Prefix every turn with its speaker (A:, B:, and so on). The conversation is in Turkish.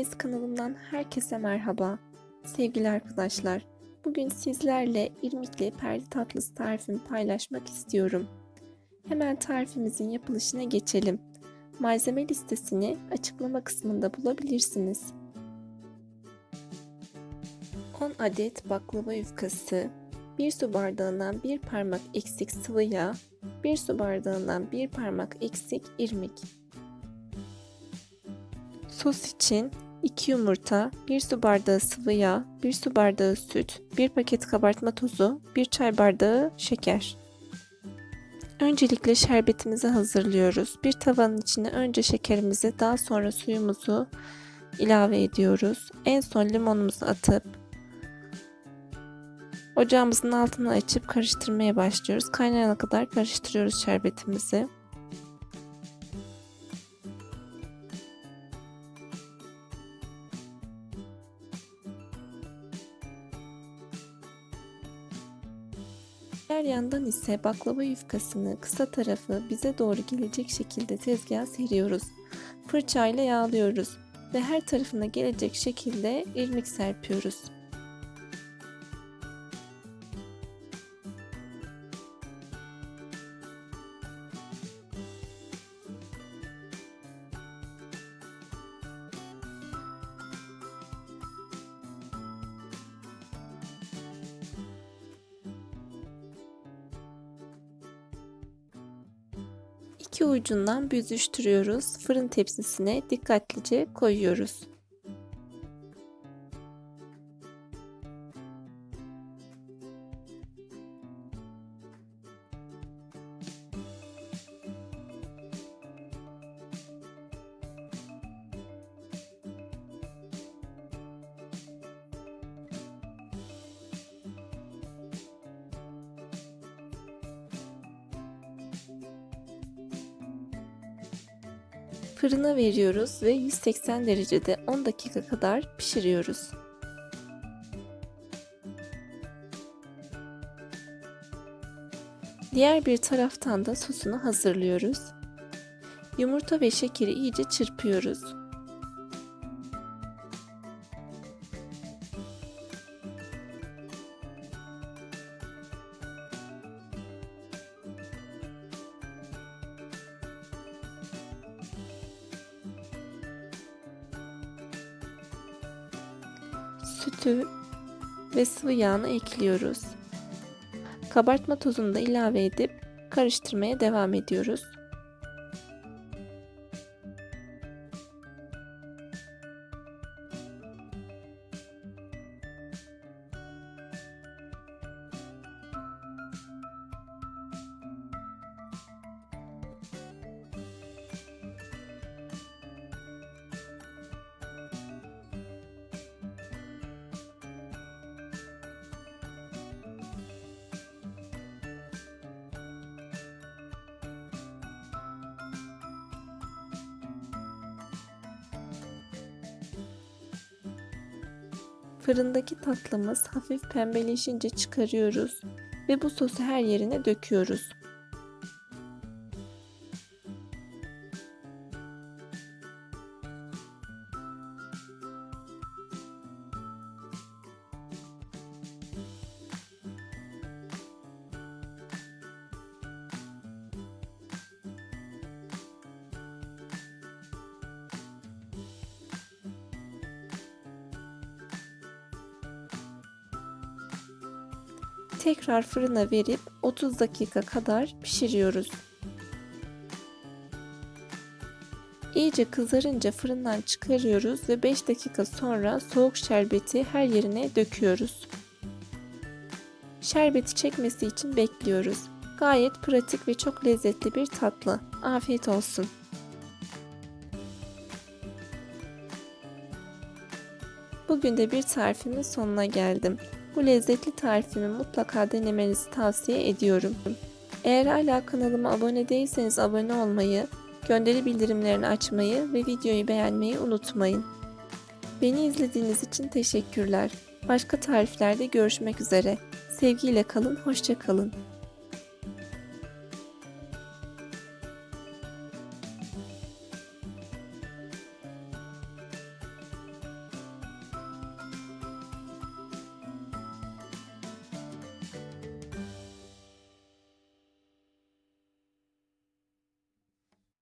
A: Deniz kanalımdan herkese merhaba. Sevgili arkadaşlar, bugün sizlerle irmikli perli tatlısı tarifimi paylaşmak istiyorum. Hemen tarifimizin yapılışına geçelim. Malzeme listesini açıklama kısmında bulabilirsiniz. 10 adet baklava yufkası, 1 su bardağından 1 parmak eksik sıvı yağ, 1 su bardağından 1 parmak eksik irmik, Sos için 2 yumurta, 1 su bardağı sıvı yağ, 1 su bardağı süt, 1 paket kabartma tozu, 1 çay bardağı şeker. Öncelikle şerbetimizi hazırlıyoruz. Bir tavanın içine önce şekerimizi daha sonra suyumuzu ilave ediyoruz. En son limonumuzu atıp ocağımızın altını açıp karıştırmaya başlıyoruz. Kaynayana kadar karıştırıyoruz şerbetimizi. Diğer yandan ise baklava yufkasını kısa tarafı bize doğru gelecek şekilde tezgaha seriyoruz. Fırçayla yağlıyoruz ve her tarafına gelecek şekilde irmik serpiyoruz. 2 ucundan büzüştürüyoruz. Fırın tepsisine dikkatlice koyuyoruz. Fırına veriyoruz ve 180 derecede 10 dakika kadar pişiriyoruz. Diğer bir taraftan da sosunu hazırlıyoruz. Yumurta ve şekeri iyice çırpıyoruz. Sütü ve sıvı yağını ekliyoruz. Kabartma tozunu da ilave edip karıştırmaya devam ediyoruz. Fırındaki tatlımız hafif pembeleşince çıkarıyoruz ve bu sosu her yerine döküyoruz. Tekrar fırına verip 30 dakika kadar pişiriyoruz. İyice kızarınca fırından çıkarıyoruz ve 5 dakika sonra soğuk şerbeti her yerine döküyoruz. Şerbeti çekmesi için bekliyoruz. Gayet pratik ve çok lezzetli bir tatlı. Afiyet olsun. Bugün de bir tarifimin sonuna geldim. Bu lezzetli tarifimi mutlaka denemenizi tavsiye ediyorum. Eğer hala kanalıma abone değilseniz abone olmayı, gönderi bildirimlerini açmayı ve videoyu beğenmeyi unutmayın. Beni izlediğiniz için teşekkürler. Başka tariflerde görüşmek üzere. Sevgiyle kalın, hoşça kalın.